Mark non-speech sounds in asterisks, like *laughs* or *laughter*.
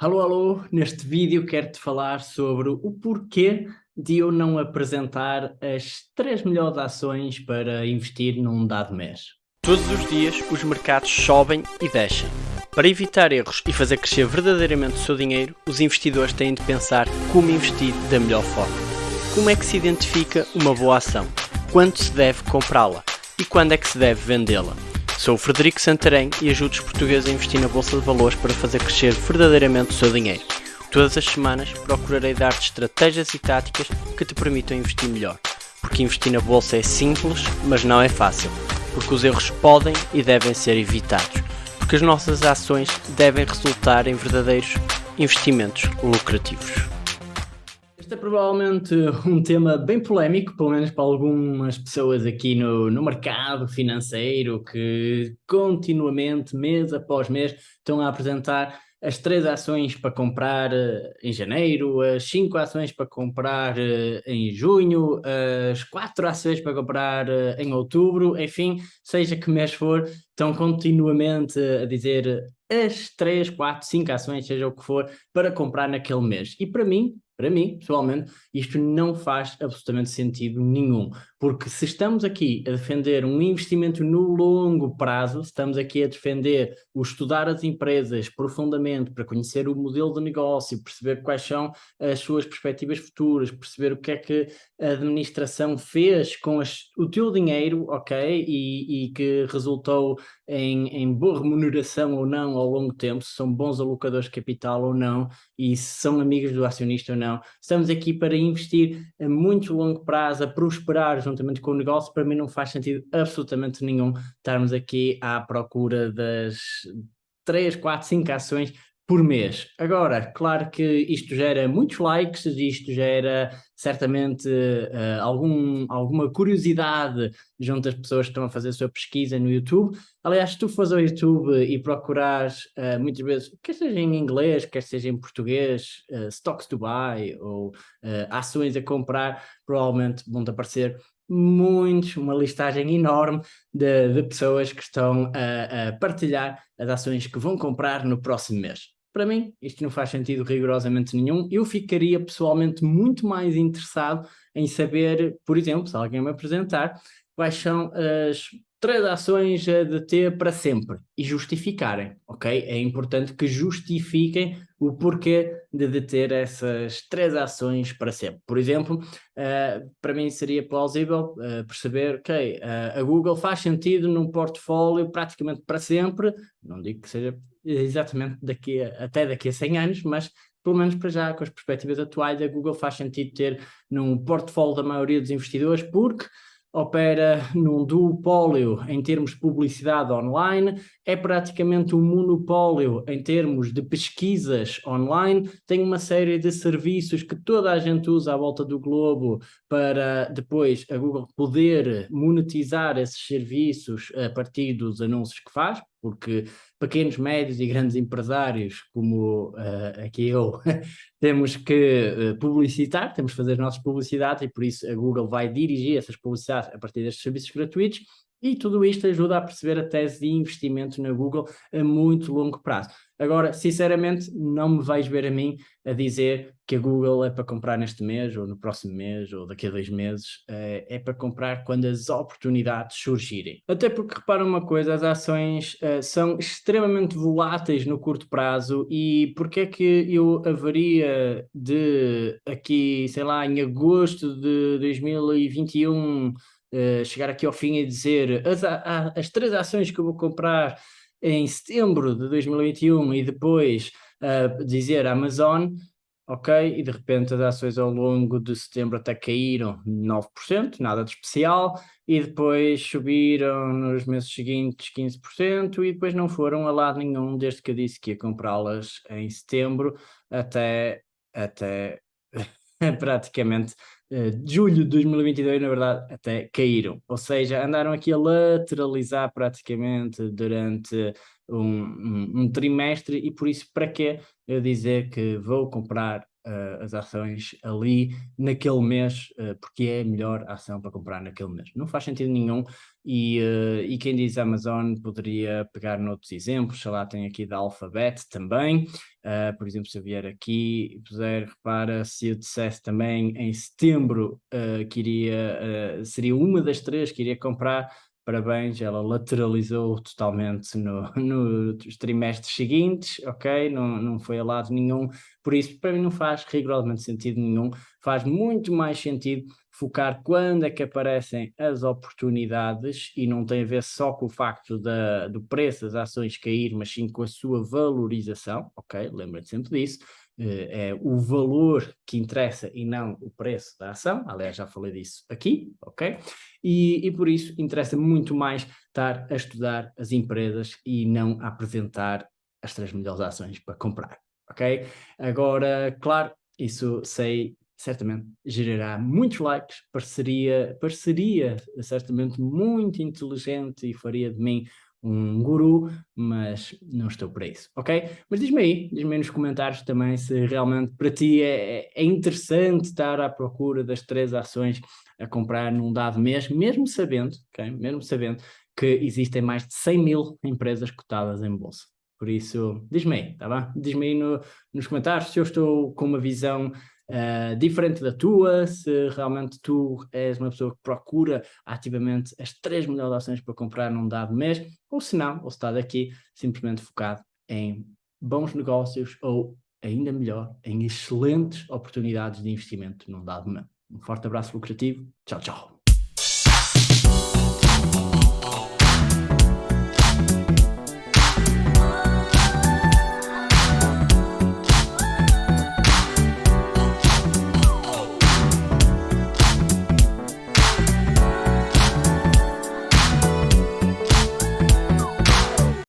Alô, alô, neste vídeo quero-te falar sobre o porquê de eu não apresentar as três melhores ações para investir num dado mês. Todos os dias os mercados sobem e descem. Para evitar erros e fazer crescer verdadeiramente o seu dinheiro, os investidores têm de pensar como investir da melhor forma. Como é que se identifica uma boa ação? Quando se deve comprá-la? E quando é que se deve vendê-la? Sou o Frederico Santarém e ajudo os portugueses a investir na Bolsa de Valores para fazer crescer verdadeiramente o seu dinheiro. Todas as semanas procurarei dar-te estratégias e táticas que te permitam investir melhor. Porque investir na Bolsa é simples, mas não é fácil. Porque os erros podem e devem ser evitados. Porque as nossas ações devem resultar em verdadeiros investimentos lucrativos. Este é provavelmente um tema bem polémico, pelo menos para algumas pessoas aqui no, no mercado financeiro que continuamente, mês após mês, estão a apresentar as três ações para comprar uh, em janeiro, as cinco ações para comprar uh, em junho, as quatro ações para comprar uh, em outubro, enfim, seja que mês for, estão continuamente a dizer as três, quatro, cinco ações, seja o que for, para comprar naquele mês. E para mim, para mim, pessoalmente, isto não faz absolutamente sentido nenhum, porque se estamos aqui a defender um investimento no longo prazo, estamos aqui a defender o estudar as empresas profundamente para conhecer o modelo de negócio, perceber quais são as suas perspectivas futuras, perceber o que é que a administração fez com as, o teu dinheiro, ok, e, e que resultou em, em, boa remuneração ou não ao longo tempo, se são bons alocadores de capital ou não, e se são amigos do acionista ou não. Estamos aqui para investir a muito longo prazo, a prosperar juntamente com o negócio. Para mim não faz sentido absolutamente nenhum estarmos aqui à procura das 3, 4, 5 ações por mês. Agora, claro que isto gera muitos likes, isto gera certamente uh, algum, alguma curiosidade junto às pessoas que estão a fazer a sua pesquisa no YouTube. Aliás, se tu fores ao YouTube e procurares uh, muitas vezes, quer seja em inglês, quer seja em português, uh, stocks to buy ou ações a comprar, provavelmente vão-te aparecer muitos, uma listagem enorme de, de pessoas que estão a, a partilhar as ações que vão comprar no próximo mês. Para mim, isto não faz sentido rigorosamente nenhum. Eu ficaria pessoalmente muito mais interessado em saber, por exemplo, se alguém me apresentar, quais são as três ações de ter para sempre e justificarem, ok? É importante que justifiquem o porquê de deter essas três ações para sempre. Por exemplo, uh, para mim seria plausível uh, perceber, ok, uh, a Google faz sentido num portfólio praticamente para sempre, não digo que seja exatamente daqui a, até daqui a 100 anos, mas pelo menos para já, com as perspectivas atuais, a Google faz sentido ter num portfólio da maioria dos investidores, porque opera num duopólio em termos de publicidade online, é praticamente um monopólio em termos de pesquisas online, tem uma série de serviços que toda a gente usa à volta do globo para depois a Google poder monetizar esses serviços a partir dos anúncios que faz, porque pequenos, médios e grandes empresários, como uh, aqui eu, *laughs* temos que uh, publicitar, temos que fazer as nossas publicidades e por isso a Google vai dirigir essas publicidades a partir destes serviços gratuitos e tudo isto ajuda a perceber a tese de investimento na Google a muito longo prazo. Agora, sinceramente, não me vais ver a mim a dizer que a Google é para comprar neste mês, ou no próximo mês, ou daqui a dois meses. É, é para comprar quando as oportunidades surgirem. Até porque, repara uma coisa, as ações uh, são extremamente voláteis no curto prazo e porque é que eu haveria de aqui, sei lá, em agosto de 2021 uh, chegar aqui ao fim e dizer as, a, as três ações que eu vou comprar em setembro de 2021 e depois uh, dizer Amazon, ok, e de repente as ações ao longo de setembro até caíram 9%, nada de especial, e depois subiram nos meses seguintes 15% e depois não foram a lado nenhum desde que eu disse que ia comprá-las em setembro até, até *laughs* praticamente uh, julho de 2022, na verdade, até caíram. Ou seja, andaram aqui a lateralizar praticamente durante um, um, um trimestre e por isso para que eu dizer que vou comprar uh, as ações ali naquele mês, uh, porque é a melhor ação para comprar naquele mês. Não faz sentido nenhum e, uh, e quem diz Amazon poderia pegar noutros exemplos, sei lá, tem aqui da Alphabet também, por exemplo, se eu vier aqui e puser, repara, se eu dissesse também em setembro que iria, seria uma das três que iria comprar, parabéns, ela lateralizou totalmente no, nos trimestres seguintes, ok? Não, não foi a lado nenhum, por isso para mim não faz rigorosamente sentido nenhum, faz muito mais sentido focar quando é que aparecem as oportunidades e não tem a ver só com o facto da, do preço das ações cair, mas sim com a sua valorização, ok? Lembra-te sempre disso, eh, é o valor que interessa e não o preço da ação, aliás já falei disso aqui, ok? E, e por isso interessa muito mais estar a estudar as empresas e não a apresentar as três melhores ações para comprar, ok? Agora, claro, isso sei certamente gerará muitos likes, pareceria, pareceria certamente muito inteligente e faria de mim um guru, mas não estou para isso, ok? Mas diz-me aí, diz-me aí nos comentários também se realmente para ti é, é interessante estar à procura das três ações a comprar num dado mês, mesmo sabendo, ok? Mesmo sabendo que existem mais de 100 mil empresas cotadas em bolsa. Por isso, diz-me aí, tá bem? Diz-me aí no, nos comentários se eu estou com uma visão uh, diferente da tua, se realmente tu és uma pessoa que procura ativamente as três melhores ações para comprar num dado mês, ou se não, ou se estás aqui simplesmente focado em bons negócios ou, ainda melhor, em excelentes oportunidades de investimento num dado mês. Um forte abraço lucrativo. Tchau, tchau.